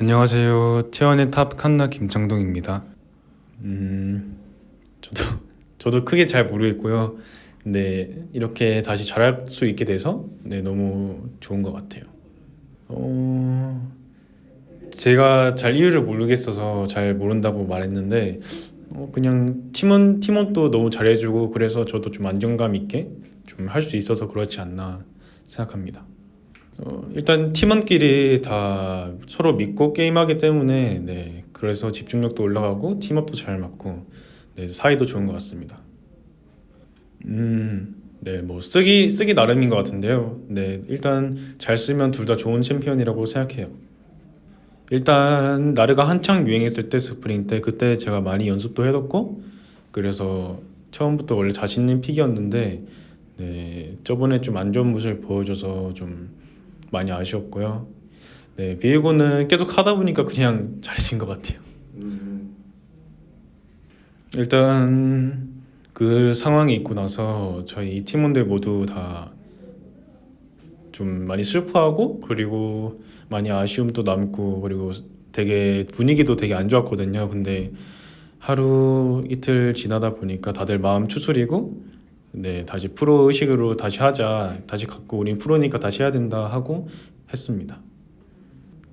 안녕하세요. 태원의 탑 칸나 김창동입니다. 음, 저도 저도 크게 잘 모르겠고요. 근데 이렇게 다시 잘할 수 있게 돼서 네, 너무 좋은 것 같아요. 어, 제가 잘 이유를 모르겠어서 잘 모른다고 말했는데 어, 그냥 팀원 팀원도 너무 잘해주고 그래서 저도 좀 안정감 있게 좀 할 수 있어서 그렇지 않나 생각합니다. 어, 일단 팀원끼리 다 서로 믿고 게임하기 때문에 네, 그래서 집중력도 올라가고 팀웍도 잘 맞고 네, 사이도 좋은 것 같습니다. 음, 네, 뭐 쓰기 쓰기 나름인 것 같은데요. 네, 일단 잘 쓰면 둘 다 좋은 챔피언이라고 생각해요. 일단 나르가 한창 유행했을 때 스프링 때 그때 제가 많이 연습도 해뒀고 그래서 처음부터 원래 자신 있는 픽이었는데 네, 저번에 좀 안 좋은 모습을 보여줘서 좀 많이 아쉬웠고요. 네, 비에고는 계속 하다 보니까 그냥 잘해진 것 같아요. 일단 그 상황이 있고 나서 저희 팀원들 모두 다 좀 많이 슬퍼하고 그리고 많이 아쉬움도 남고 그리고 되게 분위기도 되게 안 좋았거든요. 근데 하루 이틀 지나다 보니까 다들 마음 추스리고 네 다시 프로 의식으로 다시 하자 다시 갖고 우린 프로니까 다시 해야 된다 하고 했습니다.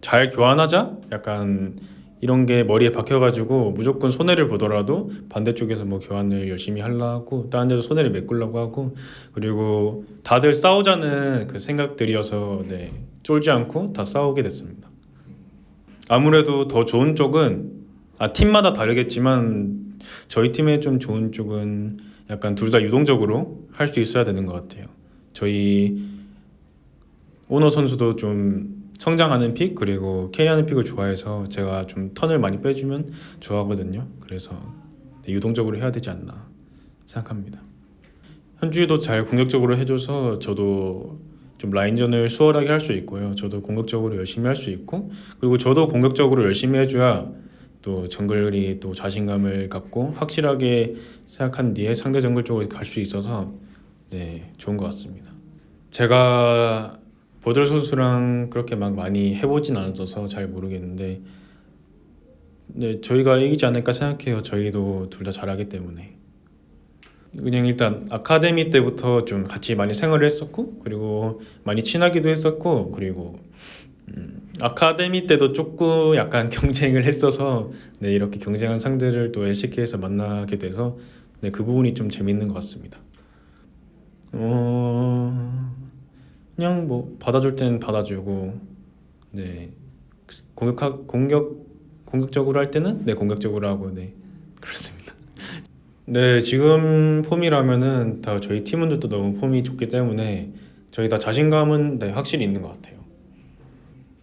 잘 교환하자 약간 이런 게 머리에 박혀가지고 무조건 손해를 보더라도 반대쪽에서 뭐 교환을 열심히 하려고 다른 데서 손해를 메꾸려고 하고 그리고 다들 싸우자는 그 생각들이어서 네 쫄지 않고 다 싸우게 됐습니다. 아무래도 더 좋은 쪽은 아 팀마다 다르겠지만 저희 팀의 좀 좋은 쪽은 약간 둘 다 유동적으로 할 수 있어야 되는 것 같아요. 저희 오너 선수도 좀 성장하는 pick 그리고 carry하는 픽을 좋아해서 제가 좀 턴을 많이 빼주면 좋아하거든요. 그래서 네, 유동적으로 해야 되지 않나 생각합니다. 현주도 잘 공격적으로 해줘서 저도 좀 라인전을 수월하게 할 수 있고요. 저도 공격적으로 열심히 할 수 있고 그리고 저도 공격적으로 열심히 해줘야 또 정글이 또 자신감을 갖고 확실하게 생각한 뒤에 상대 정글 쪽으로 갈 수 있어서 네 좋은 것 같습니다. 제가 보들 선수랑 그렇게 막 많이 해보진 않았어서 잘 모르겠는데 네 저희가 이기지 않을까 생각해요. 저희도 둘 다 잘하기 때문에 그냥 일단 아카데미 때부터 좀 같이 많이 생활을 했었고 그리고 많이 친하기도 했었고 그리고 음, 아카데미 때도 조금 약간 경쟁을 했어서 네 이렇게 경쟁한 상대를 또 LCK에서 만나게 돼서 네 그 부분이 좀 재밌는 것 같습니다. 어 그냥 뭐 받아줄 땐 받아주고 네 공격 공격 공격적으로 할 때는 네 공격적으로 하고 네 그렇습니다. 네 지금 폼이라면은 다 저희 팀원들도 너무 폼이 좋기 때문에 저희 다 자신감은 네 확실히 있는 것 같아요.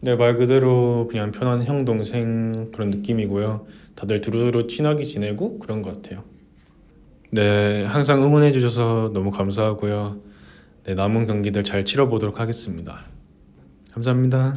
네, 말 그대로 그냥 편한 형 동생 그런 느낌이고요. 다들 두루두루 친하게 지내고 그런 것 같아요. 네, 항상 응원해 주셔서 너무 감사하고요. 네, 남은 경기들 잘 치러보도록 하겠습니다. 감사합니다.